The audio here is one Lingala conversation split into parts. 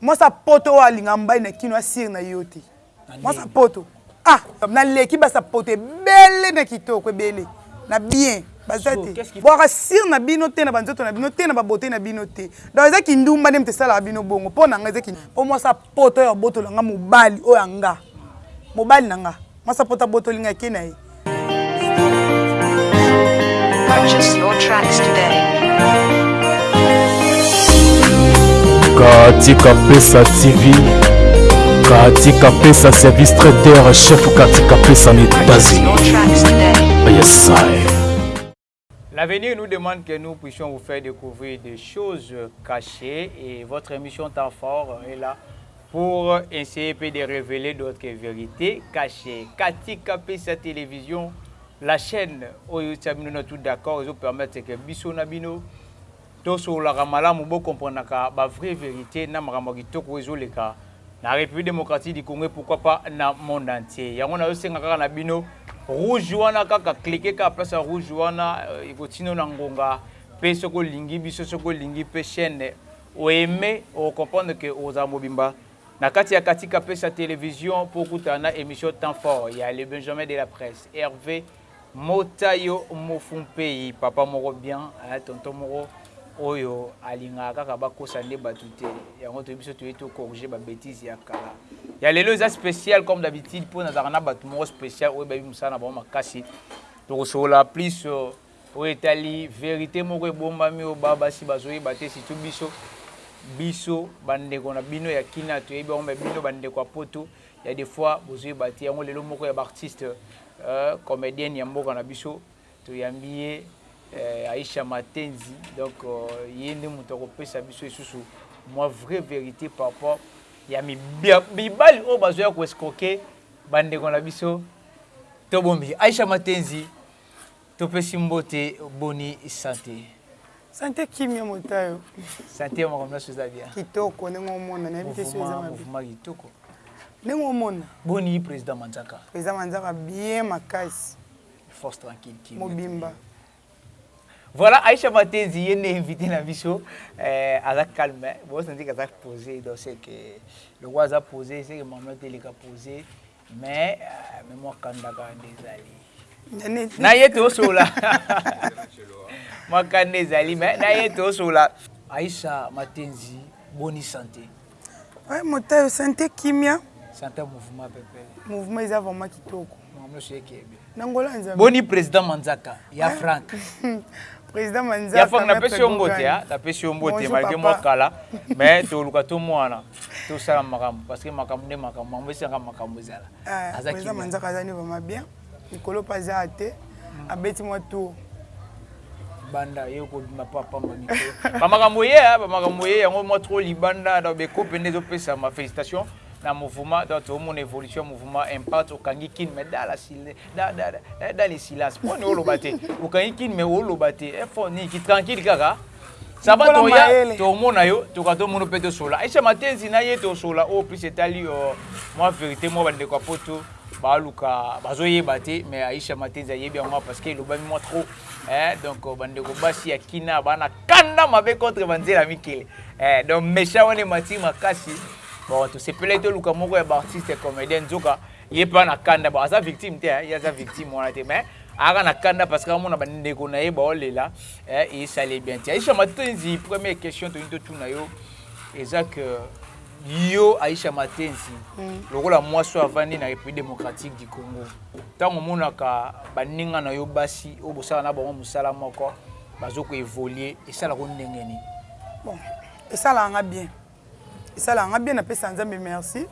Mwasi ya poto oyo alinga mbali na kino asir na yo te mwasi ya poto ah na leki basi ya poto ebele na kitoko ebele na bien baza te bwaka sir na bino te na ba nzoto na bino te na ba beaute na bino te donc eza kindumba nde moto esalaka bino bongo mpo na nga eza po mwasi ya poto oyo abotola nga mobali oyo ya nga mobali na nga Masapote abotoli ngai ake na ye. Purchase your tracks today. Katika Pesa TV, Katika Pesa service traiteur chef Katika Pesa na Etats-Unis. Yes, I. L'avenir nous demande que nous puissions vous faire découvrir des choses cachées et votre émission Temps fort est là pour essayer de révéler d'autres vérités cachées. Katika sa Télévision, la chaîne où oh, nous sommes tous d'accord, nous permettre que Bissou Nabino. To sololaka malamu bo comprenaka ba vrai verite na makambo ya kitoko ezo leka na Republique Democratique du Congo et pourquoi pas na monde entier. Yango nazo senga kaka na bino rouge wana kaka cliquer kaka place ya rouge wana eko tina yo na ngonga pe soki olingi biso soki olingi pe chaine o aimer oko comprendre que okozala mobimba na kati ya Katika pesa television po okutana na emission temps fort ya le Benjamin de la presse Herve Mota yo mofu mpei papa moko bien eh tonton moko oyo alingaka kaka bakosa nde batu te yango toyebi biso toye to corriger ba betise ya kala ya lelo eza special comme d'habitude mpo nazalaka na batu moko special oyo bayebi mosala na bango makasi tokosolola plus oyo etali verite moko ebombami oyo ba basi bazoyeba te surtout biso biso bandeko na bino ya kina toyebi yango me bino bandeko ya poto Ya de fois bozo yeba te yango lelo moko ya ba artiste euh comedienne ya mboka na biso toyambi ye euh Aisha Matenzi donc ye nde mutu ako pesa biso lisusu mua vrai verite par rapport ya mibali oyo bazo ya ko escroquer ba ndeko na biso to bombi Aisha Matenzi Topesi mbote boni sante. Sante kimia mota yo. Sante yo makambo nionso eza bien. Kitoko ndenge omona nayebi te soki eza mabe. Mouvement kitoko. Ndenge omona. Boni president manzaka. President manzaka bien makasi. Force tranquille kimia. Mobimba. Voilà Aïcha Matenzi ye nde invité na biso euh, aza calme bo sentir aza posé donc c'est que le roi aza posé c'est que maman te leka posé Mais mais moi kanda kaka nde ezali na ye tosola mwa kanda ezali mais na ye tosola aisha matenzi boni sante Ouais, motayo sante kimia sante mouvement pepe mouvement eza vraiment kitoko makambo nyonso ekebe Na Angola ya Nzambe. Boni president Manzaka ya Franck. President Manzaka. Ya Franck na pesi yo mbote hein, na pesi yo mbote malgré mwa kala mais to luka to mwana to sala makambo parce que makambo nde makambo, makambo esengaka makambo ezala. Aza kimia. President Manzaka aza nde vraiment bien. Likolo pe aza te. Abeti mwa tour. banda ye okobima pa pamba mikolo bamakambo ye bamakambo ye yango mwa trop libanda donc bekope nde ezopesama félicitation na mouvement donc to mon evolution mouvement impact okangi kin mais dans la silence dans dans dans le silence pour ne oloba te okangi kin mais oloba te e fo ni ki tranquille kaka ça va to ya to mona yo to ka to mono pe to sola Aisha Matenzi na ye to sola au plus etali euh, moi vérité moi bande ko poto baluka bazoyeba te mais Aisha Matenzi ayebi yango parce que elobami mwa trop eh, donc euh, bandeko basi ya kina bana kanda mabe contre banzela mikele eh, donc méchant wana emati makasi Bon to sepelaki to luka moko ya ba artistes comediens nzoka ye pa na kanda bon aza victime te hein ye aza victime wana te mais aka na kanda parce que amona ba ndeko na ye bao lela hein et ça les bien te Aisha Matenzi première question to into tuna yo eza que yo Aisha Matenzi mm. lokola mwasi oyo avandi na République démocratique du Congo ntango omonaka baninga na yo basi oyo bosala na bango mosala moko bazo ko évoluer esalaka ndenge nini bon esalaka nga bien Esalaka nga bien na pesa nzambe merci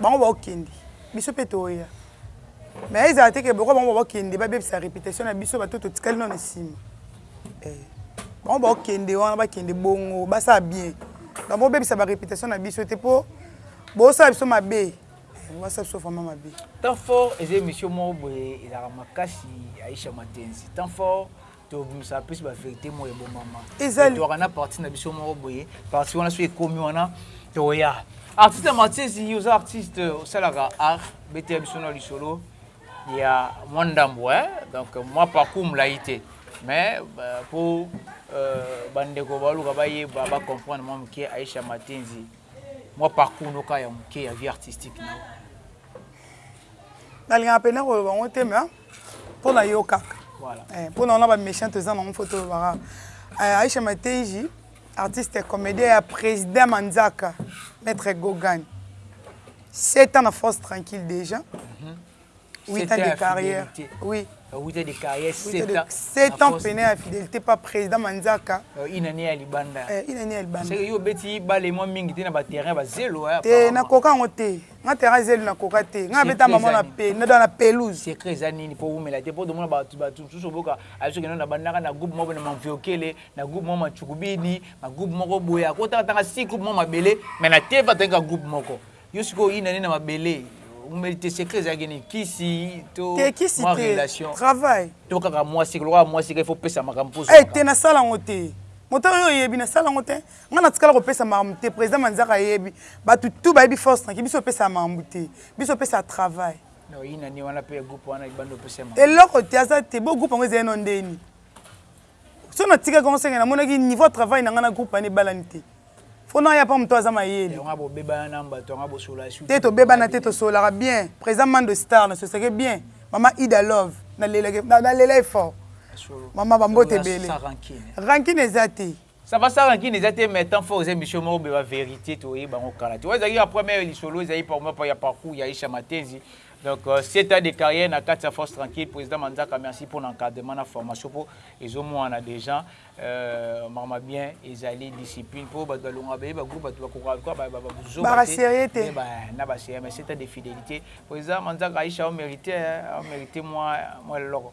bango bao kende biso pe too ya mais ezala te ke boko bango bao kende ba bebisa reputation na biso bato to tikali no na sima eh bango bao kende wana ba kende bongo ba sala bien donc bo bebisa ba reputation na biso te po bo sala biso mabe eh, ba sala biso vraiment mabe temps fort eza emission moko boye ezalaka makasi Aisha Matenzi temps fort tobimisa plus ba verite moko ebomama ezalaka na parti na biso moko boye parti wana soki ekomi wana toya artiste ya martiesi oza artiste osalaka art beteya biso na lisolo ya mwa ndambo donc mwa parcours molai te mais mpo euh, bandeko baluka bayeba bacomprendre mwa moke aisha matenzi mwa parcours noka ya moke ya vie artistique nao nalingaka mpenza koloba yango te mais mpo na yo kaka eh, mpo na wana ba méchant toza nango mpo tolobaka eh, aisha matenji artiste comédien ya président manzaka maître gogan 7 ans na force tranquille déjà mm -hmm. 8 ans de carrière. Oui. 8 ans de carrière, 7 ans. 7 ans peiné à fidélité par président Manzaka. Euh, une année à Libanda. Euh, une année à Libanda. C'est que yo beti balé moi mingi te na ba terrain ba zelo hein. Te na koka ngote. nga terrain eza elu nakoka te nga abeta mama na pe nada na pelouse secret eza nini po wumela te po tomona batu batu mosusu oboka azo kende na bandaka na groupe moko na manviokele na groupe moko machukubini na groupe moko boya ko tanga tanga si groupe moko mabele mais na tv atanga ka groupe moko yo siko ina nini na mabele wumeli te secret eza kini kisi to te kisi te travail to kaka mwasi lokola mwasi ka il faut pesa makambo poso eh te na sala ngo te motala yo yebi na sala ngo te Nga na tikala ko pesa makambu te president manzaka ayebi batu tout bayebi force tranquille biso topesaka makambu te biso topesaka travail. Non yina nde wana pe groupe wana libanda opesa ye makambu. Eloko te aza te bo groupe yango ezali no ndeni soki na tikaki yango seke na monaki niveau ya travail na nga na groupe wana ebalani te faut na ya pa mutu aza mayele. Yango bo bebana na batu yango bo solola suki. Te to bebana te to sololaka bien president mando star na sosake bien maman ida love na lelaki na lela ye fort maman ba mbote ebele rankine eza te. Ça va sala na kin eza te mais temps fort eza emission moko boye ba verite to yeba ngo kala te wana ezalaki ya première lisolo ezali par moi ya parcours ya Aisha Matenzi donc euh, 7 ans de carrière na kati ya force tranquille président Manzaka merci pour l'encadrement na formation po ezo mwana déjà euh, mama bien ezali discipline po bato balonga baye ba groupe bato bakoka kwa ba ba ba buzoba Bara te sérieux te. ba na ba c'est mais 7 ans de fidélité président Manzaka Aisha au mérite au mérite moi moi loko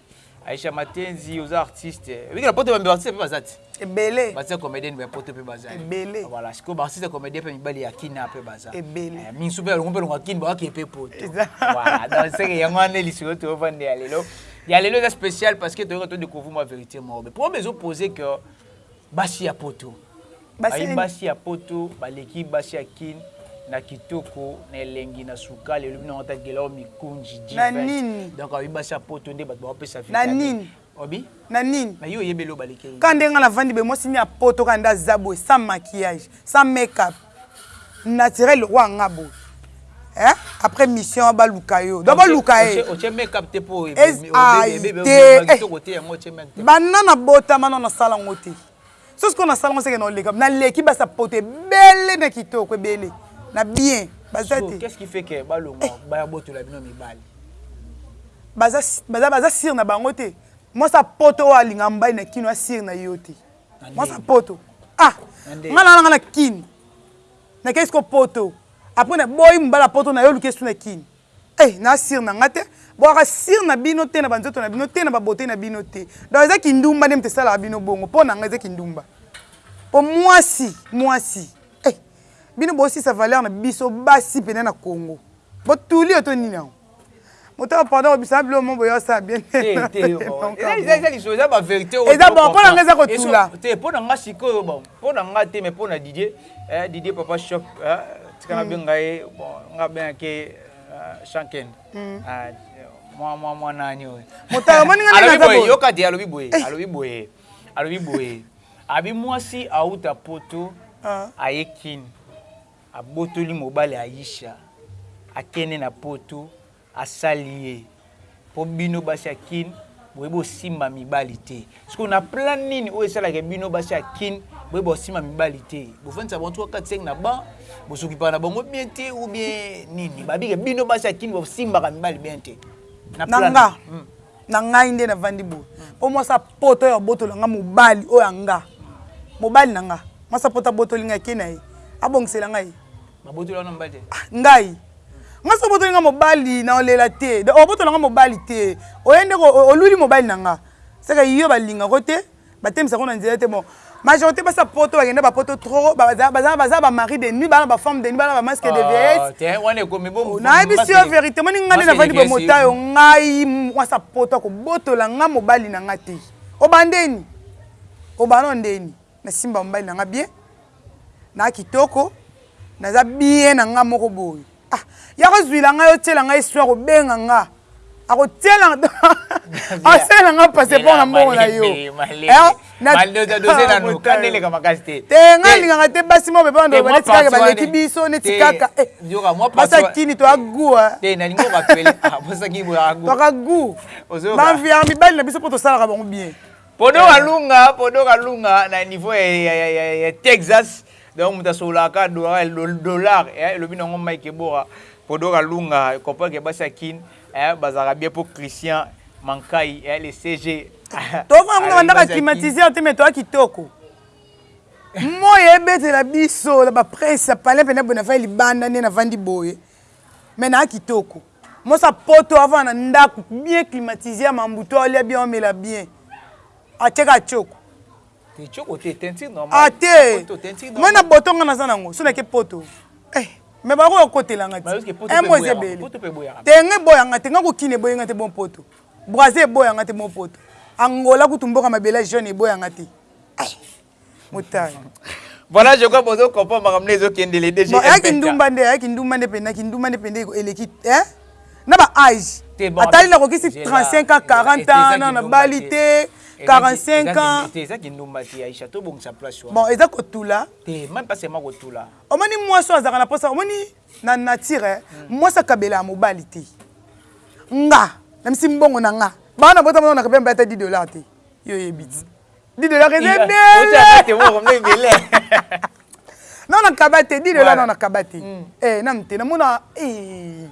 Aïcha Matenzi oza artiste. Oyebi na poto ba mbeba artiste pe baza ti. Ebele. Ba tia comedienne ba poto pe baza. Ebele. Voilà, siko ba artiste comedienne pe mibali ya Kina pe baza. Ebele. Eh, minsu pe alongo pe longo Kin ba ke pe poto. Voilà, donc c'est que yango ane lisolo to vande ya lelo. Ya lelo eza spécial parce que to yoko to découvrir ma vérité moko. Problème ezo poser que Basi ya poto bayi basi ya poto baleki basi ya kin na kitoko na elengi na sukali elobi nango ata gela oyo mikunji jivent donc ayi basi ya poto nde bato baopesa vitamine obi na nini na yo oyebeli obalekeli ka nde nga na vandi be mwasi ni ya poto ka nde aza boye sans maquillage sans make up Naturel lokola nga boye eh après mission ba luka yo donc ba luka ye otie make up te po banda na botama na sala ngo te sosi ko na sala ngo seke na oleka na leki basa poto ebele na kitoko ebele na bien baza te qu'est-ce qui fait que ba longa eh. ba botola bino mibali baza baza baza sir na bango te moi sa poto alinga mbali na kino asir na yo te mwasa poto ah nga nanga na kin nakei siko poto apres na boyi mobala poto naye oluki esu na kin e eh, na sire na nga te bwaka sire na bino te na banzoto na bino te na babote na bino te donc eza kindumba nde moto esalaka bino bongo mpo na nga eza kindumba mpo mwasi mwasi e eh, bino bosisa valeur na biso basi mpena na congo botuli oyo to nini yango Motema pardon obisanga biloko moko boye osala bien te te yo mawa eza eza eza lisolo eza ba verite oyo eza bon pona nga eza kotula te pona nga sikoyo bon pona nga te mais pona Didier eh Didier papa choc eh tika na benga ye bon nga benga ke Shanken ah mwa mwa mwa nani oyo motala moni nga alobi boye yoka te alobi boye alobi boye alobi boye abi mwasi awuta poto aye kin Abotoli mobali Aisha akende na poto asali ye po bino basi ya kin boye bosimba mibali te sikoyo na plan nini oyo esalake bino basi ya kin boye bosimba mibali te bofandisa bango tuka 4 5 na ban bosokipaka na bango bien te ou bien nini babike bino basi ya kin bosimbaka mibali bien te na plan nanga hmm. na ngai nde navandi boye mpo mwasi ya poto oyo abotola nga mobali oyo ya nga mobali na nga mwasi ya poto abotoli ngai ake na ye abongisela ngai ah, ngai mwasi obotoli nga mobali na olela te obotola nga mobali te oye nde oluli mobali na nga seke yo balingako te Batemisa ngo na nzela te bon majorite basi ya poto bakenda ba poto trop baza ba mari de nuit baa na ba femme de nuit baa na ba masque de vieillesse nayebisi yo verite omoni nga nde navandi bomotayo ngai mwasi ya poto akobotola nga mobali na nga te obandeni obanda ondeni nasimba mobali na nga bien naa kitoko naza bien na nga moko boye Ah yako zuila nga yo tiela nga histoire obenga nga ako tiela asala nga passeport na mbongo na yo te nga lingaka te basi moko pepa ndoba neti kaka baleki biso neti kaka basi akini toya gu toka gu banvia mibali na biso mpo tosalaka bango bien podo kalunga podo kalunga na niveau ya texas Donc moto asololaka kaka dolara el do dollar eh elobi nango Mike ebora Podo kalunga eh comprends que basi ya kin eh bazalaka bien po Christian mankayi eh le CG ah Tofanda kuna alobi bandaka basi ya kin climatiseur te mais toa kitoko. Moyi ebetela biso na ba prince ya palin pena boye nafandi libanda nde nafandi boye mais naa kitoko. Mwasi ya poto afanda na ndaku bien climatise ya mambu to alia bien omela bien atie kaka tshoko. Ah te Nga na boto nga naza nango soki nake poto eh mais bakoki kokotela nga te un mois eza ebele te nga eboya nga te nga ko kin eboyi nga te bon poto Brazza eboya nga te bon poto Angola kutu mboka mabele ya jaune eboya nga te eh motala Voilà, je crois bozo comprendre makambo nde ezo kende le DG. Bon, ayaki ndumba nde, ayaki ndumba nde penda, kindumba nde penda eleki, hein? na ba age atali na kokisi 35 ans 40 ans na na bali te 45 ans eza kindumba te aisha to bongisa place wana bon eza kotula te même pas seulement kotula omoni mwasi azaka na posa omoni na nature eh, hmm. mwasi akabela ya mobali te nga na misi mbongo na nga bana bota mona na kabela mbata 10 dollars te yo yebi ti Didela keza ebele. Non na kaba te Didela non na kaba te. Mm. Eh nanu te namona eh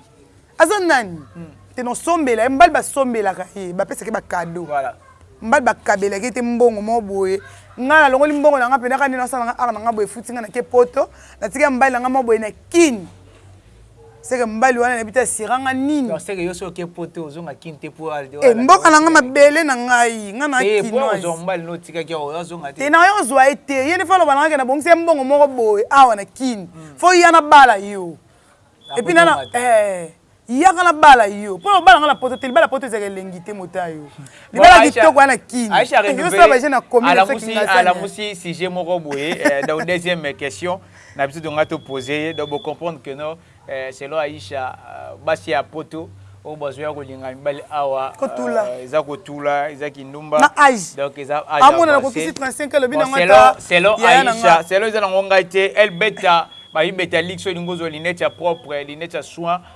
aza nani? Mm. Te no sombela ye mbali basombelaka ye bapesaka ye ba cadeau. Voilà. Mbali bakabelaka ye te mbongo moko boye. Ngai nalongoli mbongo na ngai mpenaka nde nasala ngai art na ngai boye efuti ngai na ke poto natika mbali na ngai moko boye na kini Seke mobali wana nayebi te asira nga nini. Donc seke yo soki oke poto ozonga kin te po alde oyo. Eh mboka na nga mabele na ngai nga na kinoise. Te po ozwa mobali no otikaki awa azonga te. Te na yo zwa ye te ye nde fo aloba na nga ke na bongisi ye mbongo moko boye awa na kin fo ya na bala yo. Et puis nana eh. Yaka na bala yo po obala nga na poto te libala poto ezalaka elengi te mota yo libala kitoko ya na kin yo soki ba jeune na commune soki nga sani. Alamusi sujet moko boye donc deuxième question. Na biso to nga to poser ye donc bo comprendre que non selon Aïcha basi ya poto oyo bazo ya ko linga mibali awa eza ko tula eza kindumba donc eza age avancee bon selon selon Aïcha selon eza na ngo ngai te elle beta ba mi beta lix oyo elingi ozua lunette ya propre lunette ya soin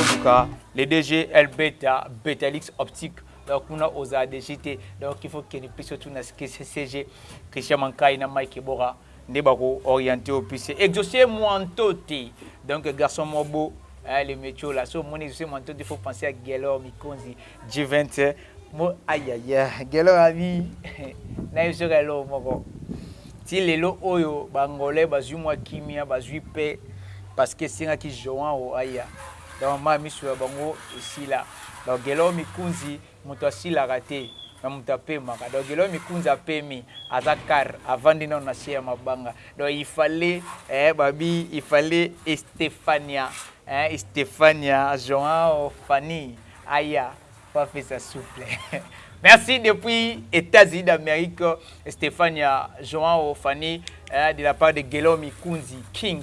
Oduka, le DG El Beta, Betalix Optique. Donc, kuna oza DG te. Donc, il faut que ni piso tu na CG, Christian Mankai na Mike Bora. Nde bako orienté au plus. Exaucé Mwantote. Donc, garçon mobo, hein, le métio là. So, mon exaucé Mwantote, il faut penser à Guelor, Mikonzi, G20. Bo ayaya gelo na bi nayo soki eloko moko ti lelo oyo ba angolais bazui mua kimia bazui paix parce que esengaki João aya donc mayi misu ya bango esila donc gelo mikunzi mutu asilaka te mais mutu apemaka donc gelo mikunzi apemi aza car avandi nanu na se ya mabanga donc il fallait eh babi il fallait estefania eh estefania João Fanny aya Professor souple merci depuis etats unis d'amerique stephania joao fanny eh, de la part de guelom ikunzi king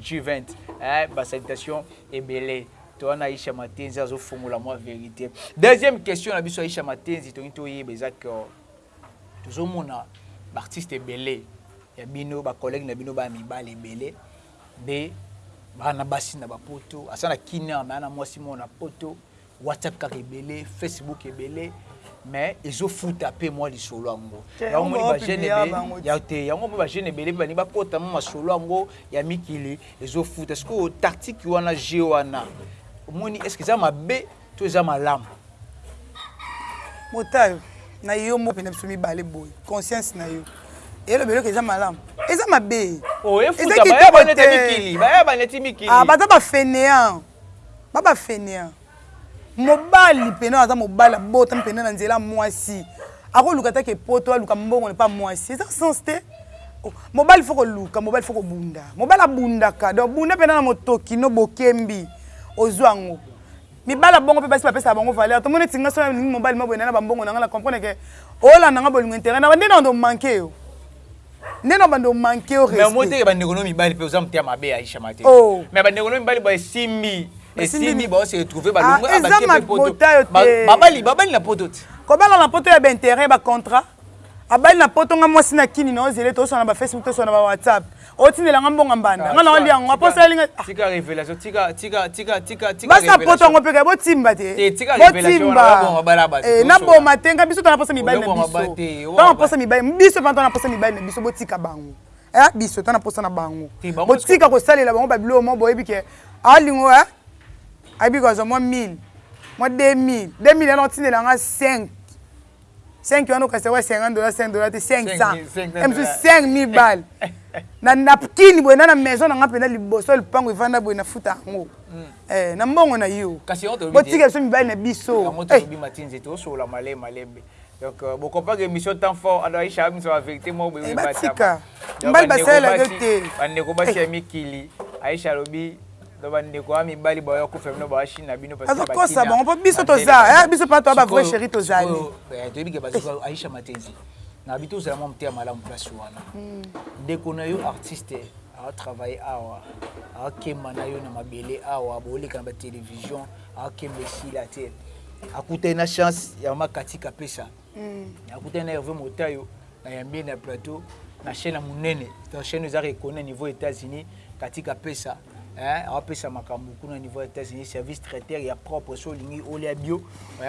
juvent eh, ba salutation ebele toa na aisha matenzi azofongola mwa verite deuxième question na biso aisha matenzi tolingi toyeba eza ke tozomona baartiste ebele ya bino bacollègue na bino baya mibale ebele be bana basi na bapoto asa na kina me ana mwasi moko na poto WhatsApp kaka ebele, Facebook ebele mais ezo futa pe mwa lisolo yango yango moni ba jeune ebele ya te yango moni ba jeune ebele bani bakota mwa masolo yango ya mikili ezo futa sikoyo tactique wana jeu wana omoni est ce que eza mabe to eza malamu motayo na yo moko mpe na biso mibale boye conscience na yo elobeli oke eza malamu eza mabe oh, eza kitoko te baza bafenean Ba ba faineants. Mobali pena aza mobali abotami pena na nzela ya muasi ako luka ata ke poto aluka mbongo epa ya muasi eza sens te mobali faut koluka mobali faut kobunda mobali abundaka donc bunda pena na motoki no bokembi ozua yango mibali ya bongo pe basi bapesaka bango valeur te omoni neti nga soki nalingi mobali mwa boye naye na ba mbongo na nga na comprendre ke olanda nga bolingo interet na ba nde na bando manque yo nde na bando manke yo respect mais omote ke bandeko no mibali pe oza motema mabe Aisha mate oh. mais bandeko no mibali ba esimbi esimbi ba se retrouver ba longo ah, ba kepe poto babali babali na poto ti kobala na poto ya ba intérêt ba contrat abali na poto nga mwasi na kini na ozele tosona na ba facebook tosona na ba whatsapp otindela nga mbonga mbanda nga naolia yango aposa elinga ah. tika révélation tika tika tika tika tika basa poto yango mpe botimba te botimba eh, naboma te nga biso tana posa mibali na biso tana posa mibali biso mpe tana posa mibali na biso botika bango eh, biso tana posa na bango botika kosalela bango babiloko mo boyebi ke alingo eh, ayebi kozwa mwa 1000 mwa 2000 2000 yana otindela nga 5 5 wana okasi wa 50 dollars 5 dollars te 500 et mosusu 5000 balles na napkini boye na na maison na nga mpenza liboso ya lupango evanda boye nafuta yango hmm. eh, na mbongo na yo botika biso mibali na biso eh. donc euh, bokompaka émission temps fort ado aisha amiso ba vérité moko boye eh, batika mbali basalelaka yo te bandeko basi ya mikili aisha alobi Donc ba ndeko ya mibali ba yo kofela bino ba chine na bino parce que ba kosa bango po biso to za eh biso pa to ba vrai chérie to za ni. Eh to bike ba zo Aisha Matenzi. Na bitu za mo mtia malamu place wana. Hmm. Ndeko na yo artiste a travailler awa. A kema na yo na mabele awa bo leka na ba télévision a kembe sila te. A kuta na chance ya makatika pesa. nakutani na herve motayo na yambi ye na plateau na chaîne ya monene donc chaîne oyo ezaka ekoni na niveau ya états-unis katika pesa aopesa makambo kuna niveau ya états-unis service traiteur ya propre so olingi olia bio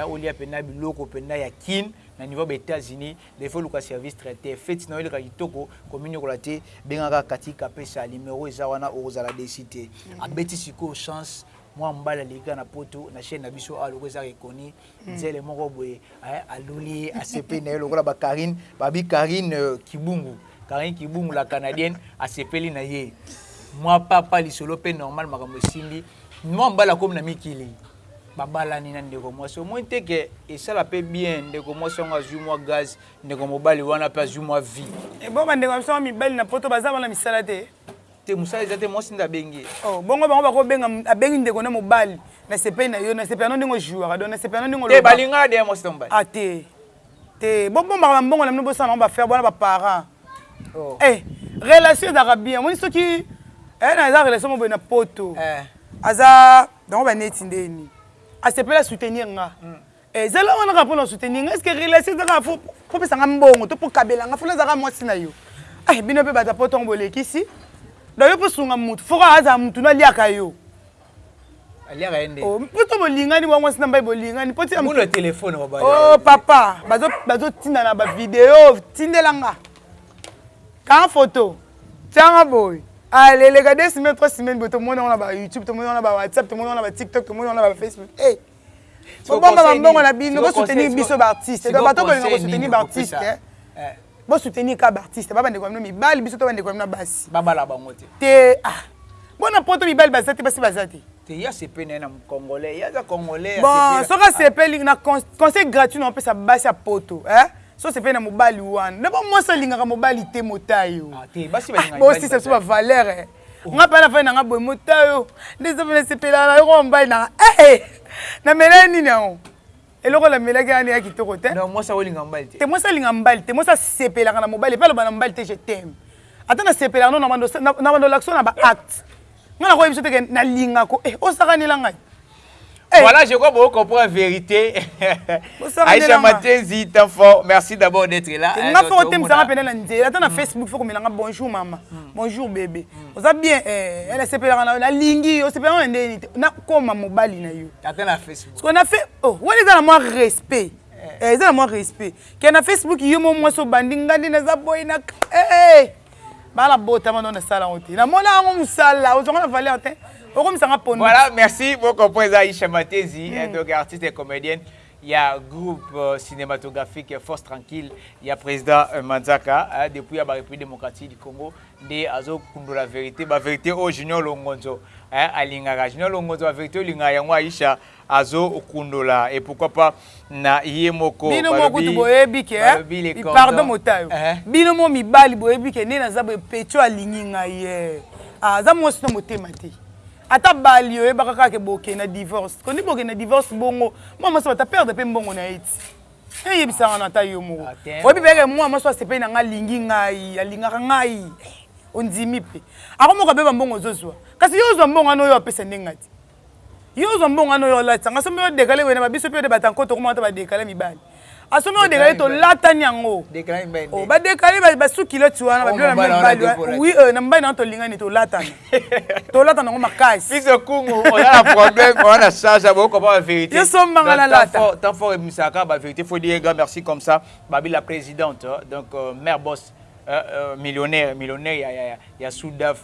olia mpenza biloko mpenza ya kin na niveau ya états-unis defo oluka service traiteur feti na yo eleka kitoko kominyokola te bengaka katika pesa numero eza wana okozala desi te abeti sikoyo chance mwa mobali aleki kaka na poto na chaîne na biso awa loko ezaka ekoni nzele moko boye hein, aluli ye asepeli na ye lokola ba Carine babi Carine euh, Kibungu Carine Kibungu la canadienne asepeli na ye mwa papa lisolo mpe normal makambo esimbi mwa mobali akomi na mikili babalani na ndeko mwasi omoni te ke esala mpe bien ndeko mwasi yango azwi mwa gaz ndeko mobali wana mpe azwi mwa vie ebongo bandeko na biso mibali na poto baza wana misala te te musala eza te mwasi nde abengi ye. Oh bongo bango bako benga abengi ndeko na mobali na sepeli na yo na sepela no ndenge o jouaka donc na sepela no ndenge o lobaka te ba lingaka dejà mwasi na mobali ah te te bo bombaka ba mbongo na bino bosala nango ba ferbe wana ba parents oh eh relation ezalaka bien omoni soki eh na eza relation mo boye na poto eh aza bango ba neti ndeni a sepela soutenir nga mm. Eza la wana kaka pona soutenir nga est ce que relation eza kaka faut faut pesa nga mbongo to po kabela nga faut naza kaka mwasi na yo eh bino pe bata poto bo lekisi donc yo po sunga mutu faut kaka aza mutu no aliaka yo aliaka ye nde oh, po to bolingani bwa mwasi na mbai bolingani po ti mulo telefone ba oh papa bazo bazo tinda na ba video tindela nga ka photo tianga boy allez les gars des semaines trois semaines bo to mona na ba youtube to mona na ba whatsapp to mona na ba tiktok to mona na ba facebook eh hey. bobomba bambongo na bino bo soutenir biso ba artistes donc bato bolinga ko soutenir ba artistes bo soutenir kaka ba artistes ba bandeko na bino mibali biso to bandeko na bino ya basi babala bango te te ah mpo na poto mibali baza te basi baza te te ya sepe na ye na congolais ye aza congolais bon soki asepeli na conseil gratuit na opesa basi ya poto eh so sepeli na mobali wana nde bo mwasi alingaka mobali te motayo bosisa biso bavaleur nga mpe nafai na nga boye motayo nde sope nasepelaka na yoko mobali na nga ee eh, namelai nini yango eloko namelaki wana ya kitoko te te mwasi alinga mobali te mwasi asepelaka na mobali mpe aloba na mobali te je teme ata nasepelaka no na bando olakisa na baacte nga nakoyebi so teke nalingako e eh, osakanela ngai Eh. Voilà, je crois beaucoup comprend la vérité. Bonsoir, Aïcha Nelanga. Matenzi, temps fort. Merci d'abord d'être là. Eh, nga foko tem sanga pena na nzela ata na Facebook foko melanga bonjour mama. Bonjour bébé. Oza bien eh elle sepelaka na na lingi yo sepelaka na ndeni na koma mobali na yo. Ata na Facebook. Ce qu'on a fait oh wani za na moi respect. Eh, eza na moi respect. Kena Facebook yo mo mwa so bandi ngandi na za boy na eh. Ba na botama no na sala ngo te na mona ngo musala ozwa ngo na valeur te okomisa nga pondu. Voilà merci bo comprend eza Aisha Matezi mm. donc artiste et comédienne ya groupe euh, cinématographique Force Tranquille ya président euh, Manzaka hein, depuis ya ba République démocratique du Congo nde azo kundola vérité ba vérité au oh, Junior Longonzo hein, alingaka Junior Longonzo ba vérité olingaka yango Aisha azo kundola et pourquoi pas na ye moko bino moko kutu boyebi ke pardon motayo bino moko mibali boyebi ke nde naza boye pecho alingi ngai eh aza mwasi na motema te ata abali oyebaka kaka ke boke na divorce kondi boke na divorce bongo mwa mwasi bata perdre pe mbongo na ye ti eyebisa nga na ata yo moko oyebi peke mwa mwasi asepeli na ngai alingi ngai alingaka ngai ondimi pe ako moko abeba mbongo ozozwa kasi yo ozwa mbongo wana oyo apesa nde ngai ti Yo ozwa mbongo wana oya olatisa nga somi o decale wena ba biso pe de batanko tokoma ata ba decale mibali asomi o decale tolatani yango o ba decale ba sous culotte wana ba bilona meme bali wana oui na mobali na nga tolingani tolatana tolatana yango makasi biso kungu oza na problème oza na charge bo ko ba vérité yo somba nga na lata tant fort emisaka ba vérité faut dire grand merci comme ça babi la présidente donc mère boss millionnaire millionnaire ya ya ya soudaf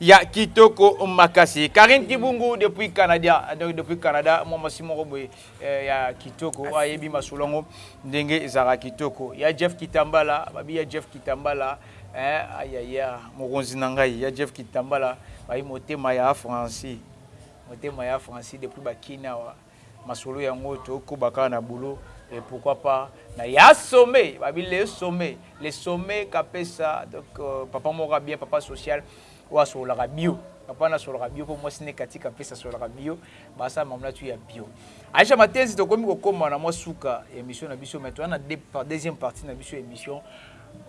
Ya kitoko makasi Carine kibungu depuis Canada donc depuis Canada mua mwasi moko boye eh, ya kitoko oyo ayebi masolo yango ndenge ezalaka kitoko ya Jeff Kitambala babi ya Jeff Kitambala eh, ayaya mokonzi na ngai ya Jeff Kitambala bayi motema ya Francis motema ya Francis depuis bakinawa Masolo yango to koba kaka na boulot et pourquoi pas na ya sommet ba bi le sommet le sommet kapesa donc papa moko ya bien papa social oyo asololaka bio papa wana asololaka bio po mwasi ne Cathy kapesa asololaka bio ba sala mamla tu ya bio Aisha Matenzi tokomi kokoma na mwa suka ya emission na biso mais toza na deuxième partie na biso ya emission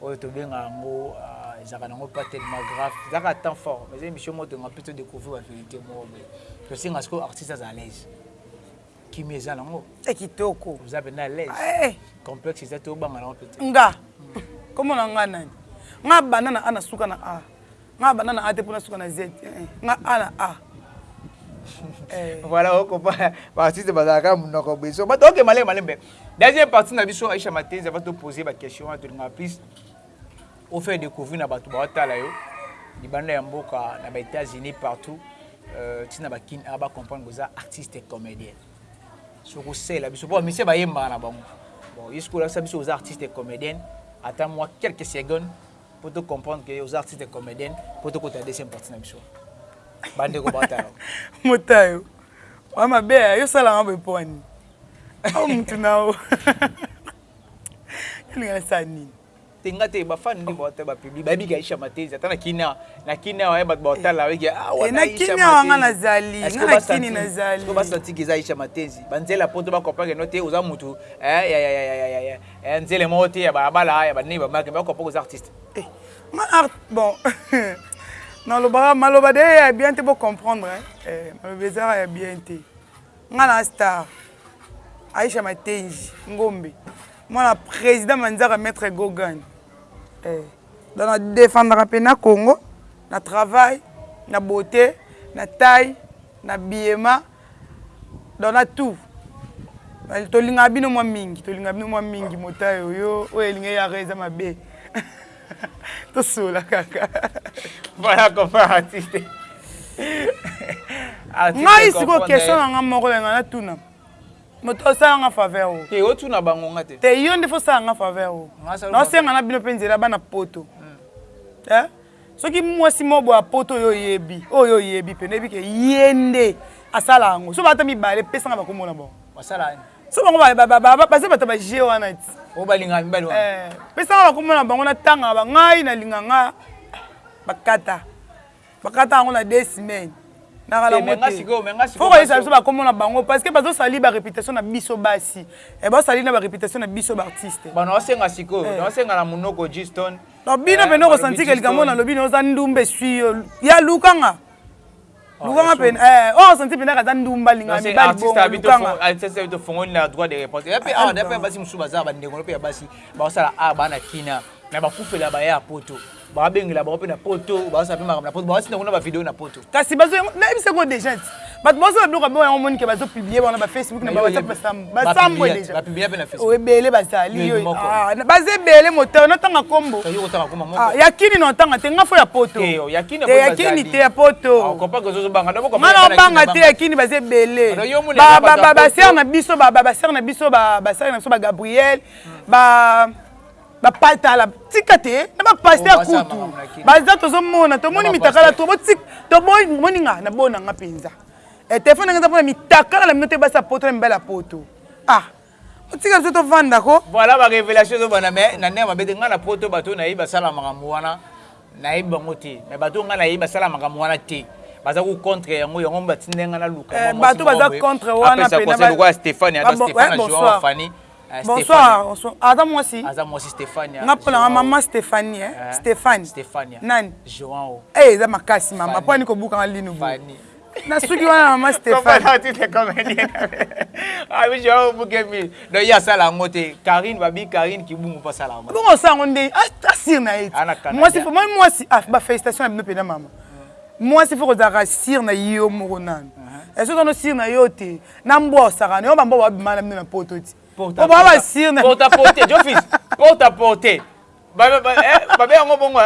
Oyo tobenga yango ezalaka nango pas tellement grave ezalaka temps fort mais eza emission moko tolingaka mpe to decouvrir ba verite moko boye tosenga sikoyo artiste aza à l'aise kimia eza nango eh, kitoko oza mpenza à l'aise eh, eh. complexe eza te obanga nango mpe te nga nkombo na nga nani nga banda na a na suka na a Nga na banda na A te po na suka na Z eeh nga A na A eh. Voilà oko pa ba artiste bazalaka munoko boye so bato ok malema malembe deuxième partie na biso Aisha Matenzi avant to poser ba question wana tolinga plus au faire découvrir na bato ba tala yo libanda ya mboka na ba Etats-Unis partout euh, tina ba kin a ba comprendre boza artiste et comédien soko sela biso po mise ba yemba na bango bon yesu ko la biso oza artiste et comédienne ata moi quelques secondes po to comprendre que oza artiste comedienne po to kota deuxième partie na biso ba ndeko ba tayo motayo wa mabe yo sala nga boye po ani au mutu na o elinga na sala nini tenga te ba fan ndimbo ata ba public ba bika isha matezi ata na kina na kina wa ba botala wiki ah wa na isha matezi nga na zali nga na kini na zali ko ba santi kiza isha matezi banzela poto ba comprendre no te oza mutu eh ya ya ya ya Eh nzele moko te ya balabala ya banei bamake bako poko za artiste. Eh ma art bon na lobaka maloba de ya bien te bo comprendre eh maloba ezaka ya bien te nga na star Aisha Matenji Ngombe mwana président Manzaka maître Gogan eh donc na défendaka pe na Congo na travail na beauté na taille na biyema Dona tout tolingaka bino mwa mingi tolingaka bino mwa mingi motayi oyo oyo elinga eyaka eza mabe tosola kaka voilà confrère artiste ngai siko question na nga moko lenga natuna moto osala nga faveur o te otuna bango nga te te yo nde fosala nga faveur o naosenga na bino mpe nzela bana poto hmm. eh? Soki mwasi moko boye ya poto oyo oyebi, oyo oyebi mpenza, oyebi ke ye nde asala yango. Soki baza ata mibale, pesa nga bakombo na bango. Basala nini? Soki bango ba, ba, ba, ba, baza bato ya ba jeux wana ti. Oyo balingaka mibali wana? Ee. Pesa nga bakombo na bango, natanga ba. Ngai nalinga nga bakata. Bakata yango na deux semaines. Nalaka na yango te. Faut koyebisa biso bakombo na bango parce que bazo salir ba reputation na biso basi. Ee, bazo salir na ba reputation na biso b'artistes. Bon, naosenga sikoyo, naosenga na munoko G-Stone. Donc bino eh, pene ko sentir que likambo na lobi oza ndumba esui yo. Ya luka nga. Oh, luka nga pene eh oh sentir pene kaza ndumba linga mi bali bongo. Luka nga. Artiste abito fongo na droit de réponse. Ya pe ah na pe basi musuba za ba ndeko pe ya basi. Ba sala ah bana kina. Na ba kufela ba ya poto. Ba bengela ba pe na poto, ba sala pe makambo na poto. Ba sala kuna ba vidéo na poto. kasi bazo yango nayebisa yango deja ti bato bazo na biloko boyango omoni ke bazo publie bango na bafacebook na bawhatsapp basambwe deja ebele bazali yo ah, baza ebele moteur natanga nkombo ah, ya kini na otanga te nga fo ya poto eh, oh, ya kini te ya poto ah, nga na obanga te ya kini baza ebele basere na biso basere na biso basere na biso bagabriel ba bapatala tika te na bapaste ya kutu baza tozomona tomoni mitakala tomoni nga na bona nga mpenza eh, telefone nanga eza mpona mitakala na bino te basi ya poto na mibali ya poto ah otika biso tovanda ko voilà ba révélation ezobanda mais na ndenge mabe te ngai na poto bato oyo nayebi basala makambo wana nayebi bango te mais bato oyo ngai nayebi basala makambo wana te baza ku contre yango yango batindeli ngai naluka eh, bato baza contre wana mpe na lokola stéphane ata stéphane na joan fani Eh, bonsoir aza mwasi aza mwasi stefania nga mpo nanga mama stefanie eh? eh? stefani stefania nani joao eh eza makasi mama mpo ani kobukanga lino bo na suki wana mama stefani joao bukemi donc ye asala yango te karine babi karine kibungu mpo asala yango bongo osala yango nde asire ah, na ye mwasi moi mwasi ah, bafélicitation na bino mpena mama mwasi fo kozalaka sire na yo moko nanu esoki ono sire na yo te na mbwa osakana yo bambwa babima na bino na poto ti po baa basir na porte à porte jofis porte à porte babe yango bongo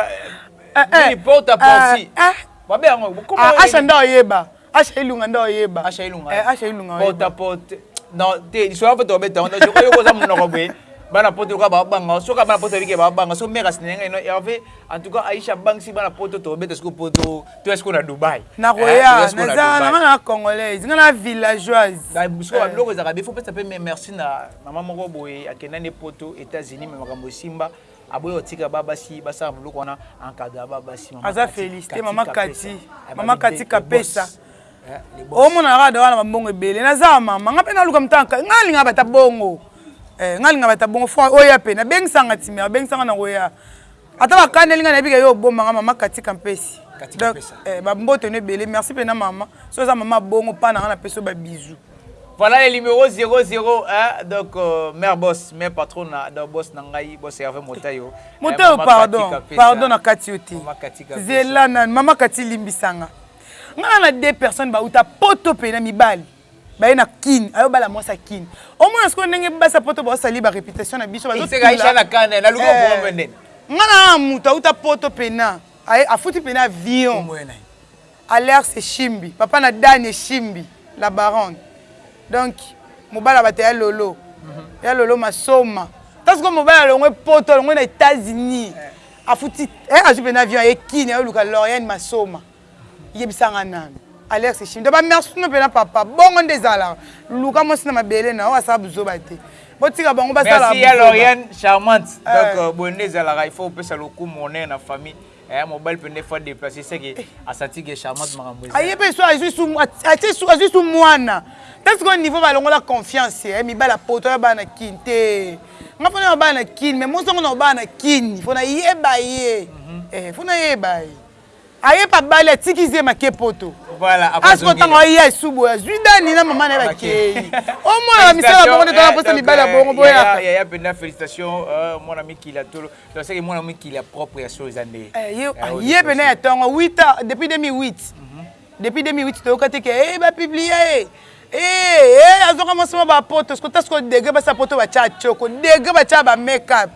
nini porte à porte babe yango asha nda oyeba asha ilunga nda oyeba asha ilunga asha ilunga porte à porte non te lisolo yango mpe tobeta yango donc oyoki oza monoko boye bana poto lokola babanga soki bana poto abike babanga so mère asinenga eno herve en tout cas aisha abangisi bana poto tobeta sikoyo poto To ya sikoyo na Dubaï. Nakoya, naza nanga na congolaise, nga na villageoise. Ba sikoyo ba biloko ezaka be faut pesa pe merci na maman moko boye akenda ne poto Etats-Unis mais makambo esimba aboyi kotika ba basi basala biloko wana encadra ba basi maman. Aza felicite maman Kati, maman Kati kapesa. Omona kaka dawa na ba mbongo ebele, naza mama nga pe naluka mtanka, nga linga bata bongo. Eh nga linga bata bongo, oya pe na bengisanga timera, bengisanga nakoya. Ata ba kaneli nga nayebi ke yo obomba nga mama katika mpesi. Katika mpesa. Eh ba mbote no ebele merci pena mama soki oza mama ya bongo pana nga na pesi yo ba bisous. Voilà le numero 00 hein donc mère boss mère patrona donc boss na ngai boss Herve Motayo. Motayo pardon pardon na kati yo te zela nanu mama kati limbisa nga nga na na deux personnes ba uta poto pena mibali. baye na kin ayo bala mwasi ya kin omona sikoyo ndenge basi ya poto baosali ba reputation na biso eh, nga naa moto auta poto pena afuti pena avion alers eshimbi papa na dani eshimbi la baronne donc mobali ya bato ya lolo mhm. ya lolo masoma ntango sikoyo mobali alongwe poto alongwe na états-unis eh. afuti eh, azwi pena avion aye kini ayoluka loriane masoma Yebisa nga nanu. Alex Shimda ba merci no pena papa bongo nde ezalaka luka mwasi na mabele na yo asala buzoba te botika bango basala merci ya Lauriane charmante eh. donc euh, boye nde ezalaka il faut opesa lokumu honneur na famille eh, mobali mpe nde fois déplace seke asati ke charmante makambo eza aye mpe so azwi su mwana tanso koyo niveau balongola confiance eh, mibala poto ya bana kin te nga mpo na ya bana kin mais mosongo na obana kin mpo nayeba ye mpo nayeba ye Aye pa bale atiki zemi ake poto. Voilà ako zongela. Azo tango aye ya esu boye azui dani na maman na ye ba keyi. O mona ba misala bango nde tona posa mibali ya bongo boya ka. Yaya yaya penda felicitation mwana mikili ya tolo. Donc seke mwana mikili ya propre ya solo eza nde. Ye pena ya tongo 8 ans depuis 2008 depuis 2008 toyoka te ke ba publia ye. Eeh eeh azwaka mwasi mwa ba poto siko ta siko degre basi ya poto batia tshoko degre batia ba makeup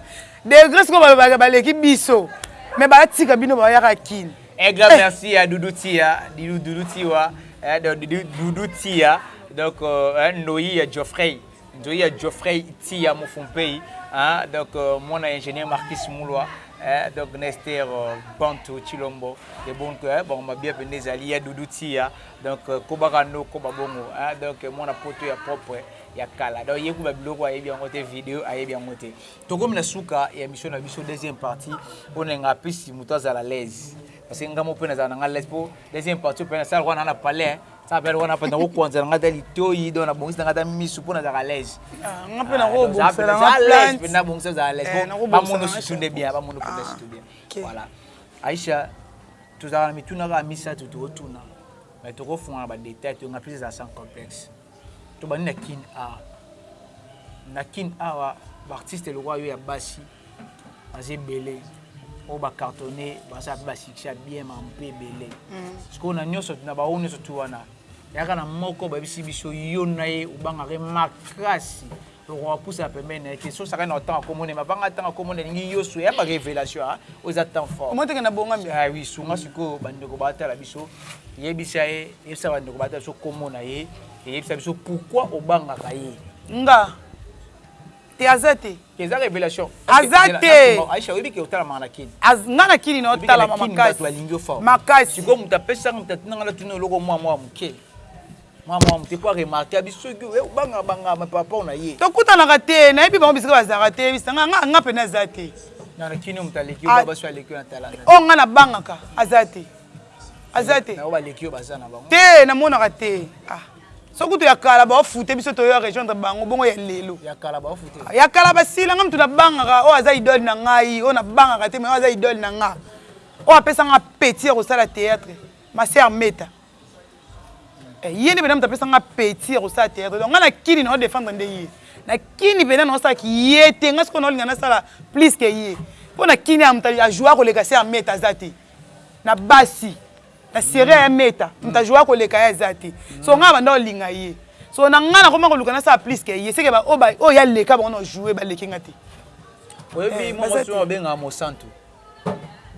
degre siko balobaka baleki biso mais batika bino bayaka kin Un grand eh. merci à Doudou Tia, Doudou, Doudou Tiwa, hein, Doudou, Doudou Tia, donc euh, hein, Ndoyi ya Geoffrey, Ndoyi ya Geoffrey Tia Mufumpei, hein, donc euh, mon ingénieur Marcus Mulwa, hein, donc Nester euh, Bantu Chilombo, et bon que hein, bon ma bien pendeza liya Doudou Tia, Donc kobaka no koba bongo hein donc mwana poto ya propre ya kala donc ye kuba biloko ayebi yango te video ayebi yango te tokomi na suka ya emission na biso deuxième partie pona nga plus mutu azala l'aise parce que nga mo pe nazala na nga l'aise po deuxième partie pe na sala wana na palais ça appelle wana pe na ko kwanza na nga ta litoyi donc na bongisa na nga ta misu pona zala l'aise ah, nga pe na ko bongisa na nga l'aise pe na bongisa zala l'aise eh, ba mono susu nde bien ba mono pe susu bien voilà Aïcha Tozalaka na mituna kaka misatu toko tuna mais toko fungola ba details to nga plus ezala sans complexe. To bandi na kin a na kin awa ba artistes lokola yo ya basi baza ebele oyo ba cartonne baza pe ba succès ya bien ma mpe ebele. Mm. Sikoyo na nyoso na ba oyo nyoso tu wana yaka na moko ba yebisi biso yo na ye obangaka ye makasi. Toko pusa pembeni naye question saka na otanga kombo naye mabanga tanga kombo naye elingi yosu ya ba revelation haa oyo eza temps fort Comment ekenda bongami? Ah oui sunga sikoyo ba ndeko ba tala biso yebisa ye yebisa ba ndeko ba tala biso kombo naye et yebisa biso pourquoi obangaka ye? Nga te aza te. Te eza revelation. Aza te. Aisha oyebi ke otalamaka na kin. Az nga na kin na otalama makasi. Bato balingi yo fort. Makasi. Sikoyo moto apesaka moto atinda nga natuna eloko mwa mwa moke. Mwa mwa moke mpo a remarquer ya biso soki oye obanga banga mais par rapport na ye. Tokutanaka te, nayebi bango bisika bazalaka te, yebisa nga, nga, nga pe naza te. Na na kin oyo moto aleki yo baba soki aleki yo na talanda te. Oyo nga na bangaka aza te, aza te. Na oyo baleki yo baza na bango. Te na monaka te ah. Soki kutu ya kala bao foute biso toye a rejoindre bango bongo ya lelo. Ya kala bao foute. Ya kala basila nga mutu na bangaka oyo aza idole na ngai oyo na bangaka te mais oyo aza idole na nga oyo apesa nga appetit ya kosala theatre ma sœur Meta. Eh ye nde pena mutu apesa nga appetit ya kosala theatre donc nga na kini nao defendre nde ye na kini pena nao sala ki ye te nga sikoyo nao linga nasala plus que ye po na kini ya mutu a joua koleka se ya meta aza te na basi na serie ya meta mutu a joua koleka ye aza te soko nga na banda kolinga ye soko na nga nakoma koluka nasala plus que ye seke ba oyo ba oyo ye aleka bango nao joue baleki nga te oyebi eh, moko soki obenga mosantu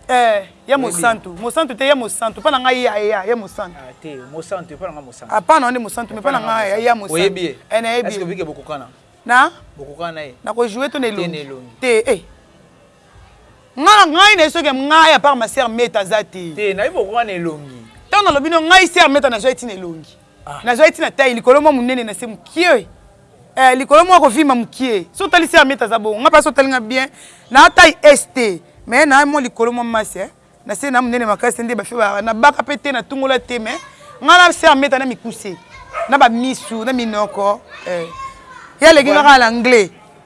Eh, ya mosantu, mosantu te, ya mosantu, epai na ngai ya ya ya mosantu. Ah te, mosantu, epai na ngai mosantu. Ah pas na ngai mosantu, mais epai na ngai ya ya mosantu. Oyebi ye? Eh na yebi. Est-ce que bike bokokana? Na? Bokokana na ye? Na ko jouer to na elongi? Te na elongi. Te eh. Nga ngai na soki ngai à part ma sœur Meta za te. Te na yebi bokokana na elongi. Tant na lobi no ngai sœur Meta na zwa eti na elongi. Nazwaki ntina taille likolo mwa monene na se mokie eh likolo mwa kovimba mokie soki otali se ya meta aza bongo nga pasi otali nga bien na taille S te mais na mwa likolo mwa masse eh na se na monene makasi te nde ba fille ba na baka pe te na tungola te mais nga na se ya meta na mikuse na ba misu na minoko eh ya leki nga kaka na anglais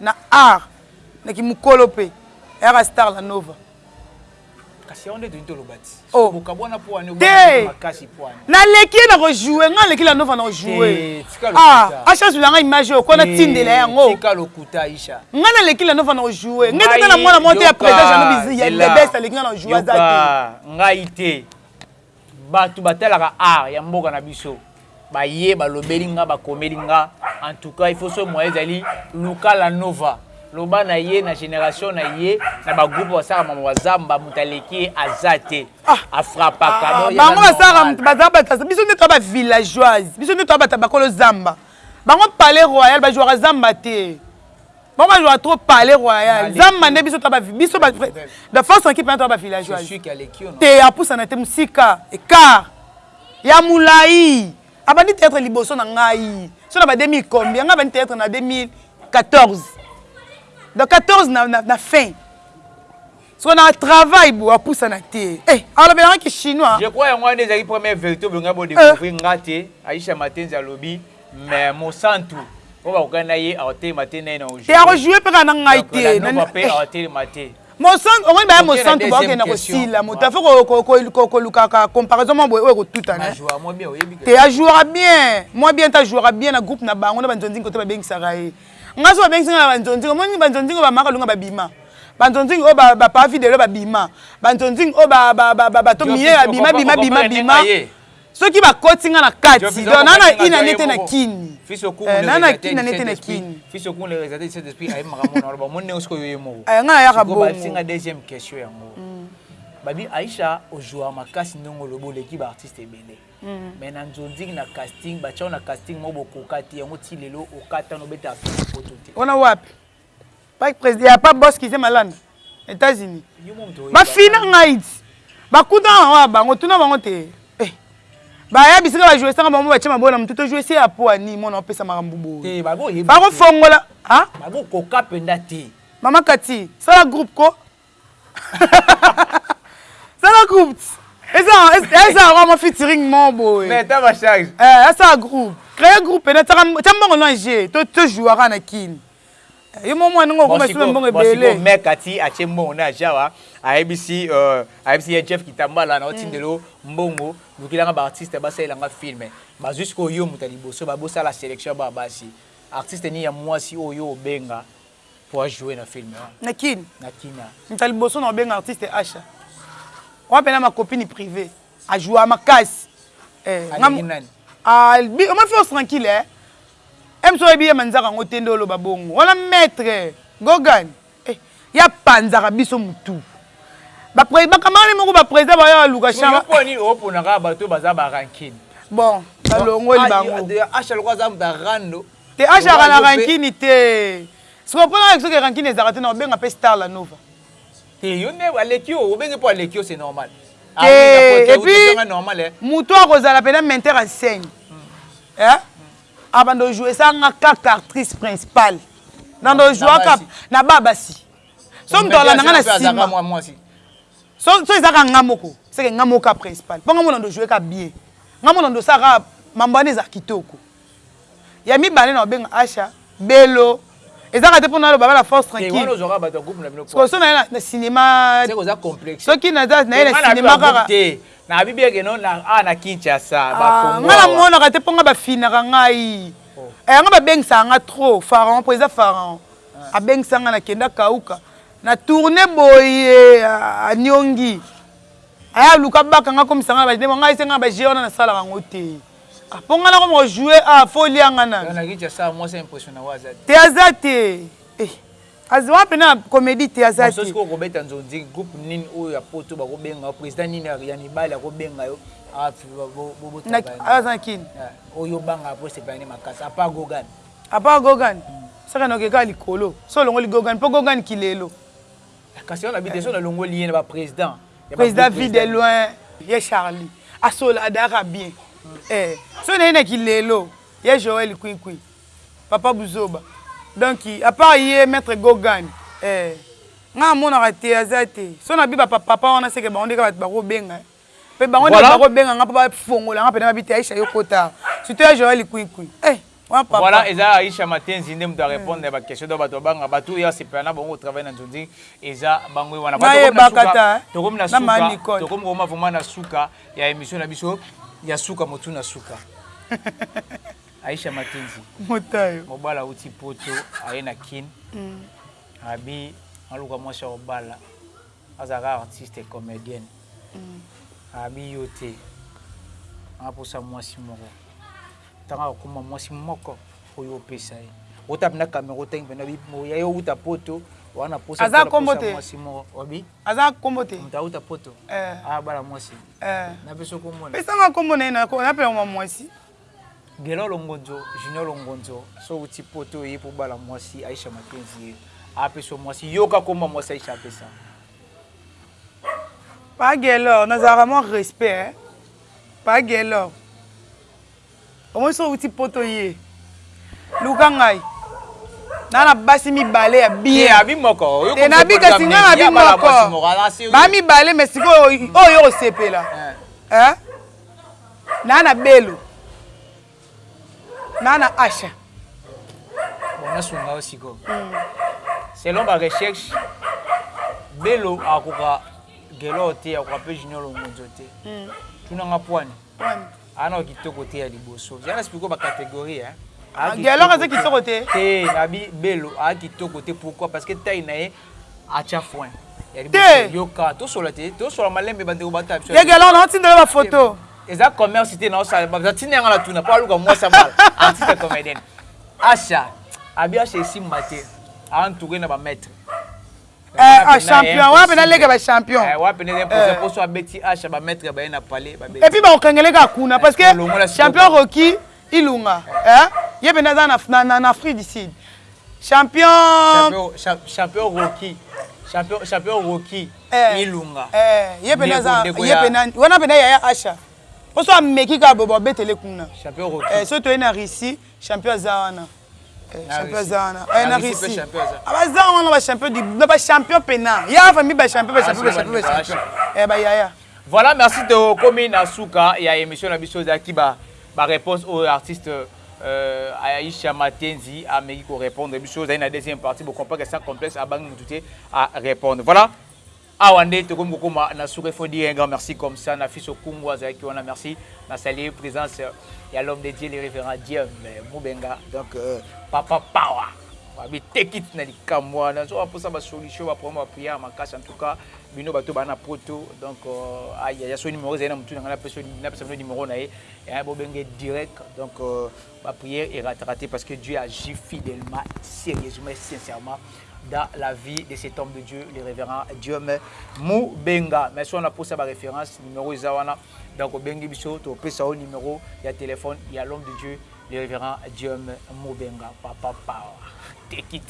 Na art na ki mukolo pe ayaka star la nova. Kasi yango nde tolingi toloba ti. Oh. Bokabuana po ani obanga nde makasi po ani. Na leki ye na ko jouer nga leki la nova na ko jouer. Te tika lokuta. Ah Aisha zula nga image oyo ko na tindela ye yango. Tika lokuta Aisha. Nga na leki la nova na ko jouer. Nga eza na muana moko te ya president Jeannot Bebes aleki nga na ko jouer aza te. Yoka ngai te. Batu batalaka art ya mboka na biso baye balobeli nga bakomeli nga en tout cas il faut soki moyen ezali luka la nova loba na ye na generation na ye na ba groupe basalaka makambo ya zamba mutu aleki ye aza te a frappaka donc eza normal bango basalaka mutu baza batu biso nde toza ba villageoise biso nde toza batu ya bakolo zamba bango palais royal ba jouaka zamba te Bango bazwa trop palais royal. Zamba nde biso taba biso ba da force en kipe na taba villageois. Te apusana te musika car ya mulayi. Abandi theatre liboso na ngai. So na ba 2000 combien ngai abandi theatre na 2014. Donc 14 na na, na fin. Siko na travail bo apusana te. Eh, alobelanga ki chinois. Je crois yango wana ezali première vérité bo ngai bo découvrir eh. ngate. Aisha Matenzi alobi. mais mosantu oyo bakokani na ye akotelema te naye na ojoue te akojoue mpe kaka na ngai te nova mpe akotelema te mosantu okoyeba ya mosantu bakokenda kosila moto afe kolukaka comparaison mwa boye oyo ekotutana te ajouaka bien mwa bien te ajouaka bien na groupe na bango na banzonzingi kote babengisaka ye ngai so babengisi ngai na banzonzingi omoni banzonzingi bamaka lunga babima banzonzingi oyo bapaa fidele babima banzonzingi oyo bato miye babima bima bima bima soki bakoti nga na kati donc naa na ina nete na kini eh, naa na kina nete na kini eh, nga nayaka bongosinga deuxième question yango mm. babi aisha ozwaka makasi ndenge olobi oleki baartiste ebele mm. mais na nzonziki na casting batiao na casting moko bokoka te yango ti lelo okatana obeta poto te wana wapi Pas president ya pas boss kize malanda etats unis ba fina ngait ba kuta nga bango ya bango tuna bango te eh ba ya bisika ba jouer sanga bango ba tia mabola na mutu to jouer se ya poa ni mona opesa makambu bo te ba ko yeba ba ko fongola ha ba ko koka penda te mama kati sala groupe ko Sala groupe. Eza eza yango mwa featuring moko boye. Mais ta ba charge. Eh, asala groupe. Créer groupe na tsaka tsa mbongo na je to to jouaka na kin. Yo mwa mwa ndenge okoma sima mbongo ebele. Bon siko mec ati atie mbongo na jawa ayebisi euh ayebisi ya Jeff Kitambala na otindelo mbongo lukilanga ba artiste basalela nga film. Bazwi siko yo moto ya liboso babosala selection ya bana basi. Artiste nini ya mwasi oyo obenga po a jouer na film wana na kin na kin a mutu liboso na obenga artiste asha wana pena ma copine prive a joua makasi eh alingi nani ah bi ma fais tranquille eh Ems oyebi ye manzaka yango te nde oloba bongo wana maître Gogan eh ya panzaka biso mutu ba pre ba camarade moko ba president ba ya luka chama yo poni o pona ka bato baza ba rancune bon balongoli bango asha lokola aza mutu ya rando Te azalaka na rancune te sikoyo po nayebisa ke rancune ezalaka te nakobenga pe star la nova. Te yo nde aleki yo obengi po aleki yo c'est normal. Te et puis mutu oyo akozala pena metteur en scène eh abanda ko jouer sa nga kaka actrice principal nabanda ko joua ka na ba basi soki mutu alanda nga na sima soki eza kaka nga moko seke nga moko kaka principal po nga moko nabanda ko joue ka bien nga moko nabanda kosala kaka mambo wana eza kitoko. Ya mibale nako benga Asha belo eza kate pona aloba bana force tranquille sikoyo soki naye na cinema soki naza naye na cinema kaka nga na monaka te po nga ba finaka ngai yanga ba bengisaka nga trop pharaon po eza pharaon abengisa nga na kenda kauka na tourne boye aniongi aya luka abaka nga akomisa nga na ba ngai ese nga na ba jeux wana nasalaka yango te. Ah po nga nakoma ko joue ah faut olia nga nanu. Bana Richa sala mwasi a impression na wa aza te. Te aza te eh aza wapi na comedie te aza te. Mososi ko kobeta nzonzi groupe nini oyo ya poto bako benga yo president nini ya mibali ako benga yo ah bo bo tala. Aza na kin. Oyo banga po sepela ne makasi a part Gogan. A part Gogan. Saka na oke kaka likolo so olongoli Gogan po Gogan kilelo. Kasi wana bi dezo na longoli ye na ba president ya ba groupe. President vue de loin ye Charly asola adaka bien eh soki naye na ki lelo ye Joël kwi kwi papa buzoba donc à part ye maitre Gogan eh nga na monaka te aza te soki na bi ba papa wana seke bango nde kaka batu bako benga eh. Pe bango nde bako benga nga po ba fongola nga pena ba bi te Aisha yo kota surtout ya Joël Kwikwi eh wa papa. Voilà eza Aisha Matenzi nde mutu a repondre na ba question donc batu ba banga batu oyo a sepela na bango ko travailler na Nzonzi eza bango wana voilà tokomi na suka tokomi na suka tokomi ko koma vraiment na suka ya emission na biso ya suka motu na suka Aisha Matenzi motayo mobala awuti poto aye na kin abi aluka mwasi ya kobala Aza kaka artiste et comedienne. Abi yo te. Anga posa mwasi moko. Tanga ko koma mwasi moko oyo opesa ye. Ota penda camera otangi penda bi ya yo uta poto wana posa Aza kombo te. Mwasi moko. Obi? Aza kombo te. Muta uta poto. Eh. Abala mwasi. Eh. Na peso kombo na. Pesa nga kombo na ye na ko na pela mwa mwasi. Guelor Longonzo, Junior Longonzo so owuti poto oye po obala muasi Aisha Makenzi ye apesa yo muasi yoka kombo ya muasi Aisha apesa Pa Guelor nazalaka mwa respect eh Pa Guelor omoni so owuti poto oye luka ngai na na basi mibale ya bien te nabi kasi nga nabi moko ba mibale mais sikoyo oyo yo kosepela eh Naa na belu naa na asha. Bon na sunga yo sikoyo selon ba recherche belo akoka gelor te akoka pe junior longonzo te tuna nga pwani aa nao kitoko te ya liboso ja na spliko ba categorie hein gelor aza kitoko te te nabi belo aa kitoko te pourquoi parce que taille na ye Acha foin. Ya liboso Te! yoka tosola te tosola malembe ba ndeko ba ta biso. Yegela na otinda yo ba photo. Eza commerce te na osala ba tinda nga na tuna po aluka muasi ya mbala artiste comedienne Asha abi Asha esimba te a entoure na ba maitre Eh ah champion wana pena leke ba champion eh wana pena imposer po so abeti Asha ba maitre ba ye na palais ba beti et puis ba kokangele kaka kuna parce que champion Rocky Ilunga eh ye pende aza na na na Afrique du Sud. Champion. Champion Rocky. Champion champion Rocky. Eh. Ilunga. Eh ye pende aza ye pende wana pende yaya Asha. Poso ameki ka bobo abetele kuna. Champion Rocky. Eh so toye na Russie champion aza wana. Voilà merci tokomi na suka ya emission na biso ezalaki ba ba réponses oyo artiste euh, Aisha Matenzi ameki ko répondre biso ezali na deuxième partie bo comprendre sans complexe abangi mutu te a répondre voilà Awa nde tokomi kokoma na suka il faut dire un grand merci comme ça na fils Okungu azalaki wana merci na saluer presence ya l'homme de Dieu le reverend Dieume Mubenga donc papa power abi teki ti na likambo wana nazo ba posa ba solution ba problème ba prière makasi en tout cas bino bato ba na poto donc ayaya so numéro ezali na mutu na ngai na pesa na pesa bino numéro na ye bo benge direct donc Ba prière erataka te parce que Dieu agit fidèlement, sérieusement et sincèrement dans la vie de cet homme de Dieu, le révérend Diome Mubenga. Mais si on a posa ba référence, numéro eza wana. Donc obengi biso to pesa au numéro ya téléphone ya l'homme de Dieu, le révérend Diome Mubenga papa power. Take it.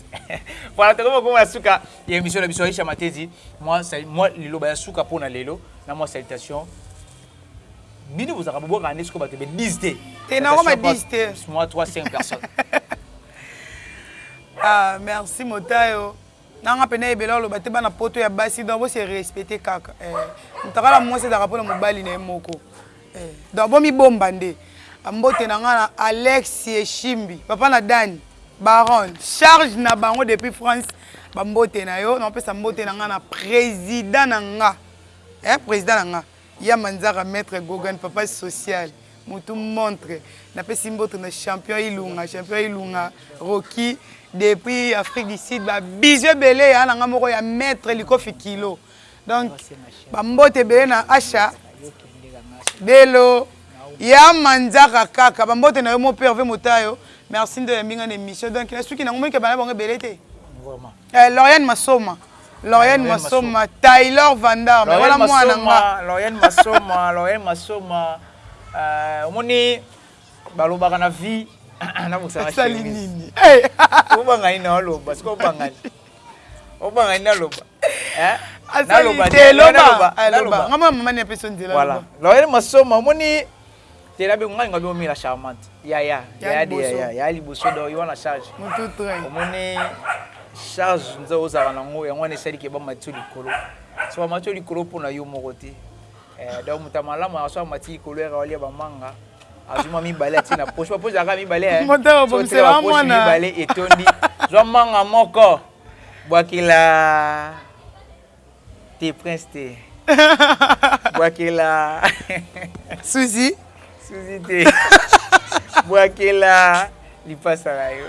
voilà tokomi kokoma na suka ya émission na biso Aisha Matezi. Moi, moi liloba ya suka pona lelo na moi salutation Bino bozalaka bobwakaka nde sikoyo bato ebe 10 te? Te nakoma 10 te. Moi 3 5 personnes. Ah merci motayo. Na nga pena ebele oloba te bana poto ya basi donc bo se respecter kaka eh mutakala muasi ezalaka pona mobali na ye moko eh donc bo mi bomba nde mbote na nga na Alex Eshimbi papa na Dany Baron charge na bango depuis France ba mbote na yo na opesa mbote na nga na president na nga eh president na nga Ya manzaka maitre Gogan papa social mutu montre na pesi mbote na champion ilunga champion ilunga Rocky depuis Afrique du Sud ba bisous ebele ya na nga moko ya maitre likofi kilo donc ba mbote ebele na Asha bello ya manzaka kaka ba mbote na yo mon père Herve motayo merci nde oyambi nga na emission donc na suki na ngo moyike bana bango ebele te vraiment Eh, Lauriane Masoma. Lauriane Masoma, Taylor Vandar, mais wana mwana nga. Lauriane Masoma, Lauriane Masoma. Euh, omoni balobaka na vie na bosanga sali nini? Eh. Obanga ina oloba, siko obanga. Obanga ina oloba. Hein? Asali te loba, loba. Ngama mama ni apesa nzela loba. Voilà. Lauriane Masoma, omoni Tela bino ngai nga biomela charmante yaya yaya de yaya yaya liboso do yo na charge omoni charge nzo ozala na ngo yango wana esali ke ba matio likolo so ba matio likolo mpo na yo moko te eh, donc moto ya malamu aso amati likolo yaka walia bamanga azwi mwa mibale atie na poche bapoche ezalaka mibale eh. bapoche mibale etondi zwa manga moko bwakela Te prince te buakelaa. Souzi. Souzi te buakelaa lipasa na yo.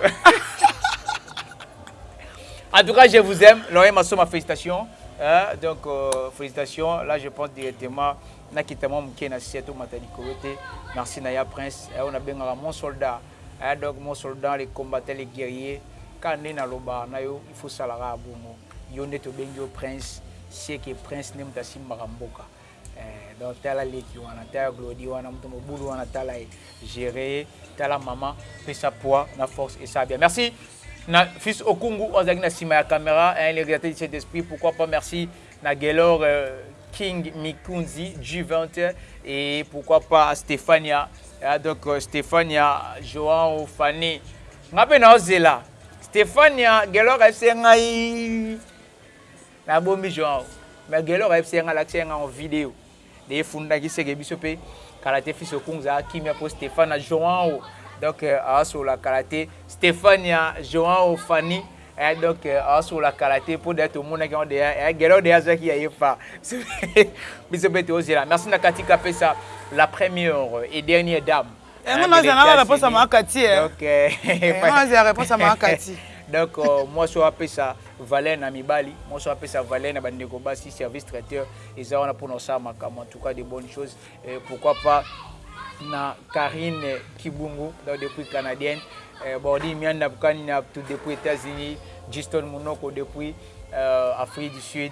En tout cas, je vous aime. Laurent Massoma, félicitations. Hein? Donc, euh, félicitations. Là, je pense directement. Nakita mwa moke na seto mata likolo te merci na ya prince eh, oyo nabengaka mon soldat eh, donc mon soldat le combattant le guerrier kaka nde naloba na yo il faut salaka ya bongo Yo nde tobengi yo prince ce que prince nde moto asimbaka mboka eh, donc tala leki wana tala glodi wana moto mobulu wana tala ye gere ye tala mama pesa poids na force esala bien merci na fils okungu oyo azalaki na nsima ya camera hein, le réalisateur du saint esprit pourquoi pas merci na gelor euh, king mikunzi g20 et pourquoi pas stéphania hein, donc euh, stéphania joao fane ngai mpe naozela Stephania guelor ayebisi ye ngai na bombi joao mais guelor ayebisi ye ngai alakisi ye ngai en video de ye fundaki seke biso pe kala te fils okungza kimia po stephana joao donc euh, asola kala te stephania joao fanny eh, donc euh, asola kala te po deya tomonaki yango deya eh, guelor deya azwaki ya ye fa biso pe tozela merci na katika pesa la première et dernière dame Yango naza na la posa ma kati eh. Donc eh. Yango naza la posa ma kati. Donc euh, moi so apesa valeur na mibali, moi so apesa valeur na bande ko basi service traiteur eza wana pour ça makama en tout cas de bonnes choses. Et euh, pourquoi pas na Karine Kibungu donc depuis canadienne, euh, Bordi Mianda Bukani depuis États-Unis, Justin Munoko depuis euh, Afrique du Sud.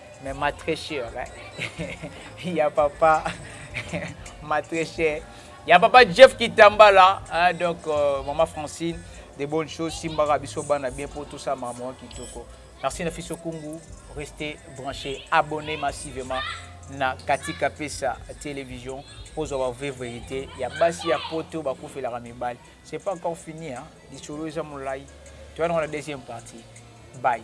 Mais ma très chère hein, ya papa ma très chère ya papa Jeff Kitambala hein, donc euh, maman Francine de bonnes choses simbaka biso bana bien pour tout ça maman kitoko merci na fiso kungu restez branché abonné massivement na katika pesa télévision ozwa ba vraie vérité ya basi ya poto bakufelaka mibali c'est pas encore fini hein lisolo eza molai toyana na deuxième partie bye